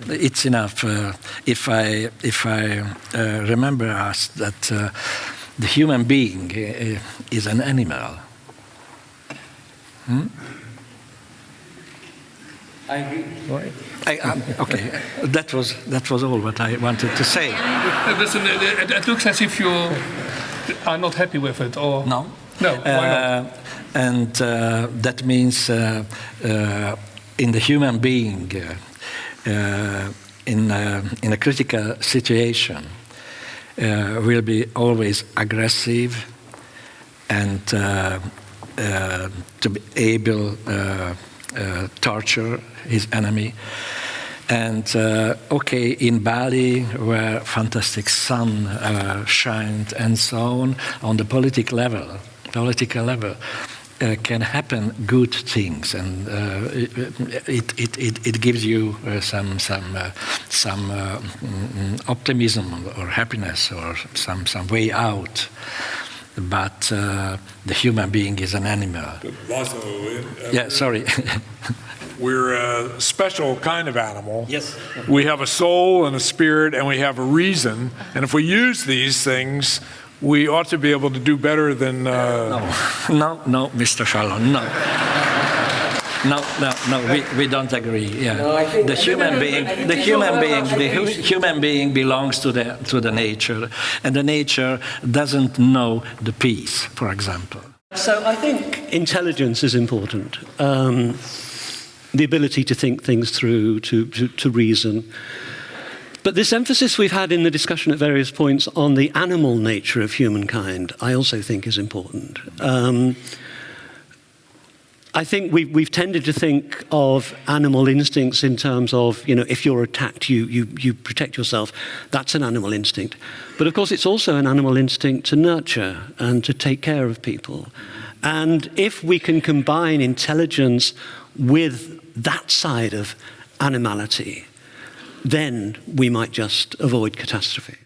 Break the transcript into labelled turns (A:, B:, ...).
A: It's enough uh, if I if I uh, remember us that uh, the human being uh, is an animal. Hmm?
B: I agree.
A: I, um, okay, that was that was all what I wanted to say.
C: Listen, it, it looks as if you are not happy with it, or
A: No.
C: No, why not?
A: Uh, and uh, that means uh, uh, in the human being, uh, uh, in, uh, in a critical situation, uh, will be always aggressive and uh, uh, to be able uh, uh, torture his enemy. And uh, okay, in Bali, where fantastic sun uh, shined and so on, on the political level, political level, uh, can happen good things, and uh, it, it, it, it gives you uh, some some uh, some uh, mm, optimism or happiness or some some way out. But uh, the human being is an animal.
D: Laszlo, uh,
A: Yeah, sorry.
D: we're a special kind of animal.
A: Yes.
D: We have a soul and a spirit, and we have a reason. And if we use these things, we ought to be able to do better than. Uh,
A: No, no, no, Mr. Shalom, no. No, no, no, we, we don't agree. Yeah,
B: No,
A: the human being, the human being, the hu- human being belongs to the to the nature, and the nature doesn't know the peace, for example.
E: So I think intelligence is important. Um, the ability to think things through, to, to, to reason. But this emphasis we've had in the discussion at various points on the animal nature of humankind, I also think is important. Um, I think we've, we've tended to think of animal instincts in terms of, you know, if you're attacked, you, you, you protect yourself. That's an animal instinct. But of course, it's also an animal instinct to nurture and to take care of people. And if we can combine intelligence with that side of animality, then we might just avoid catastrophe.